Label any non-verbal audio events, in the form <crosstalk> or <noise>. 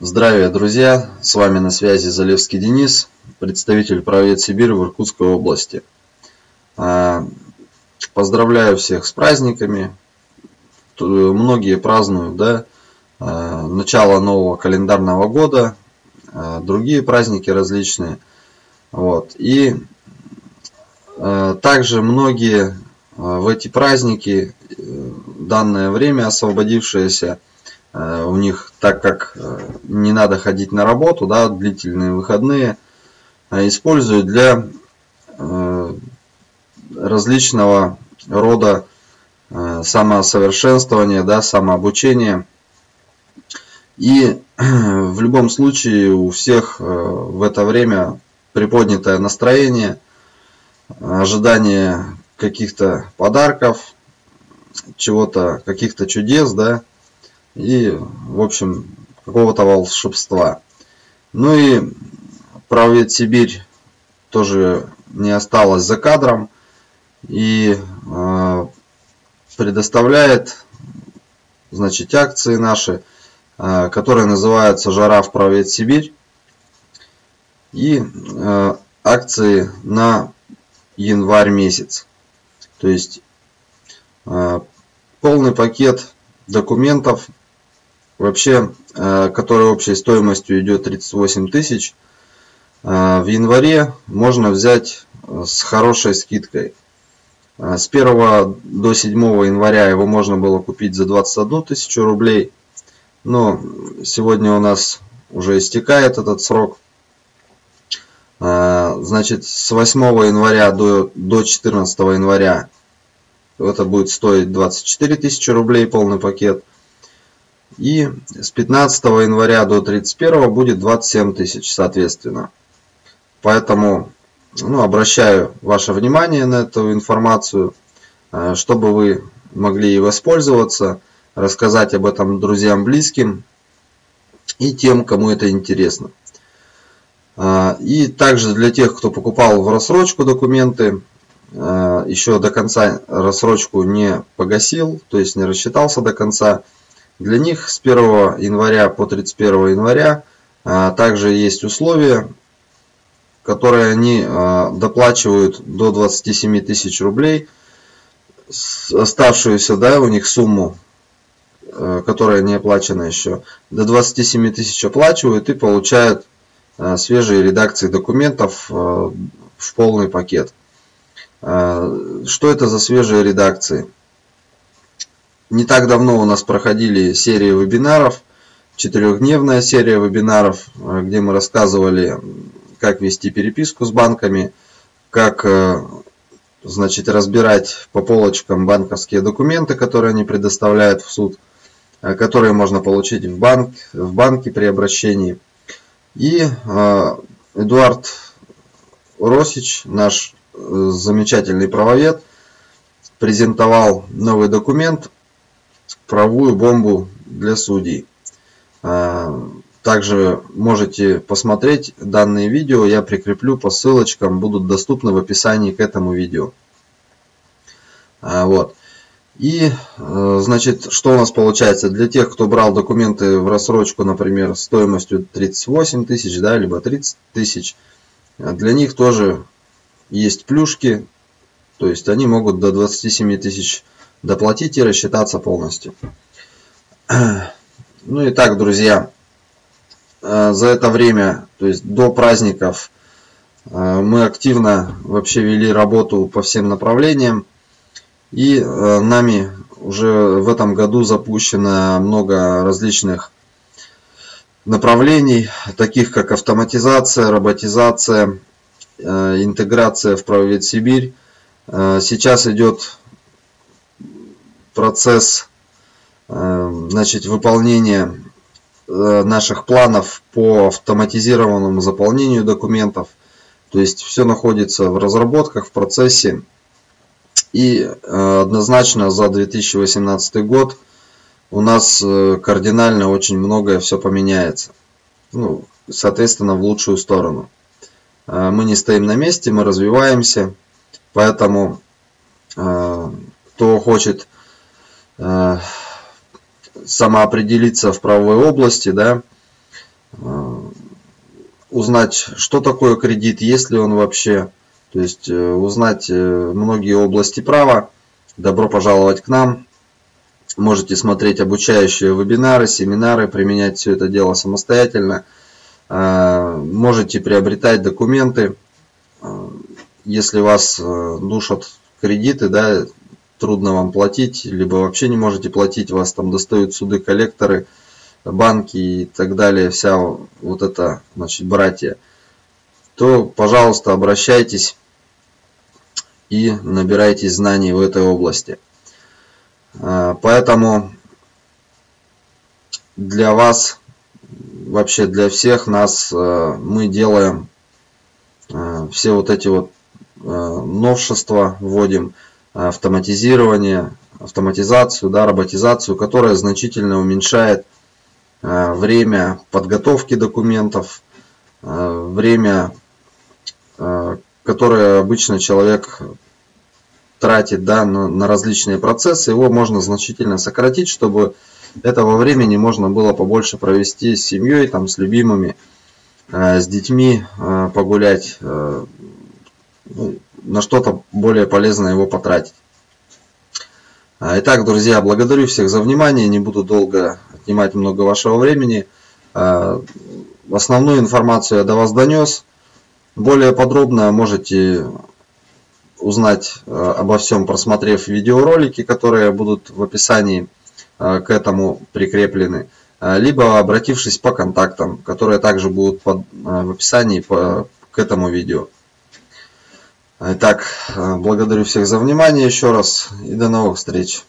Здравия, друзья! С вами на связи Залевский Денис, представитель правовед Сибирь в Иркутской области. А, поздравляю всех с праздниками. Многие празднуют да, а, начало нового календарного года, а, другие праздники различные. Вот. И также многие в эти праздники, э, данное время освободившееся, Э, у них, так как э, не надо ходить на работу, да, длительные выходные, а используют для э, различного рода самосовершенствования, да, самообучения. И <clears throat> в любом случае у всех в это время приподнятое настроение, ожидание каких-то подарков, чего-то, каких-то чудес, да, и, в общем, какого-то волшебства. Ну и правовед Сибирь тоже не осталось за кадром и э, предоставляет значит, акции наши, э, которые называются «Жара в правовед Сибирь» и э, акции на январь месяц. То есть полный пакет документов вообще, э, который общей стоимостью идет 38 тысяч, э, в январе можно взять э, с хорошей скидкой. С 1 до 7 января его можно было купить за 21 тысячу рублей. Но сегодня у нас уже истекает этот срок. Значит, с 8 января до, до 14 января это будет стоить 24 тысячи рублей полный пакет. И с 15 января до 31 будет 27 тысяч, соответственно. Поэтому ну, обращаю ваше внимание на эту информацию, э, чтобы вы могли ей воспользоваться, рассказать об этом друзьям, близким и тем, кому это интересно. Э, и также для тех, кто покупал в рассрочку документы, э, еще до конца рассрочку не погасил, то есть не рассчитался до конца, для них с 1 января по 31 января а, также есть условия, которые они а, доплачивают до 27 тысяч рублей, оставшуюся да, у них сумму, а, которая не оплачена еще, до 27 тысяч оплачивают и получают свежие редакции документов в полный пакет. Что это за свежие редакции? Не так давно у нас проходили серии вебинаров, четырехдневная серия вебинаров, э, где мы рассказывали, как вести переписку с банками, как э, значит, разбирать по полочкам банковские документы, которые они предоставляют в суд, э, которые можно получить в, банк, в банке при обращении. И Эдуард Росич, наш замечательный правовед, презентовал новый документ правовую бомбу для судей. А, также можете посмотреть данные видео, я прикреплю по ссылочкам, будут доступны в описании к этому видео. А, вот. И, э, значит, что у нас получается? Для тех, кто брал документы в рассрочку, например, стоимостью 38 тысяч, да, либо 30 тысяч, для них тоже есть плюшки, то есть они могут до 27 тысяч доплатить и рассчитаться полностью. <clears throat> Ну и так, друзья, э, за это время, то есть до праздников, э, мы активно вообще вели работу по всем направлениям. И э, нами уже в этом году запущено много различных направлений, таких как автоматизация, роботизация, интеграция в правовед Сибирь. Сейчас идет процесс э, значит, выполнения э, наших планов по автоматизированному заполнению документов. То есть все находится в разработках, в процессе. И э, однозначно за 2018 год у нас кардинально очень многое все поменяется. Ну, соответственно, в лучшую сторону. Мы не стоим на месте, мы развиваемся. Поэтому кто хочет самоопределиться в правовой области, да, узнать, что такое кредит, есть ли он вообще, то есть узнать многие области права. Добро пожаловать к нам. Можете смотреть обучающие вебинары, семинары, применять все это дело самостоятельно. Можете приобретать документы, если вас душат кредиты, да, трудно вам платить, либо вообще не можете платить, вас там достают суды, коллекторы, банки и так далее, вся вот эта, значит, братья, то, пожалуйста, обращайтесь и набирайтесь знаний в этой области. А, поэтому для вас, вообще для всех нас, а, мы делаем а, все вот эти вот новшества, вводим автоматизирование, автоматизацию, да, роботизацию, которая значительно уменьшает э, время подготовки документов, э, время, э, которое обычно человек тратит да, на, различные процессы, его можно значительно сократить, чтобы этого времени можно было побольше провести с семьей, там, с любимыми, с детьми погулять, ну, на что-то более полезное его потратить. Итак, друзья, благодарю всех за внимание, не буду долго отнимать много вашего времени. А, основную информацию я до вас донес. Более подробно можете узнать а, обо всем, просмотрев видеоролики, которые будут в описании к этому прикреплены, либо обратившись по контактам, которые также будут в описании к этому видео. Итак, благодарю всех за внимание еще раз и до новых встреч.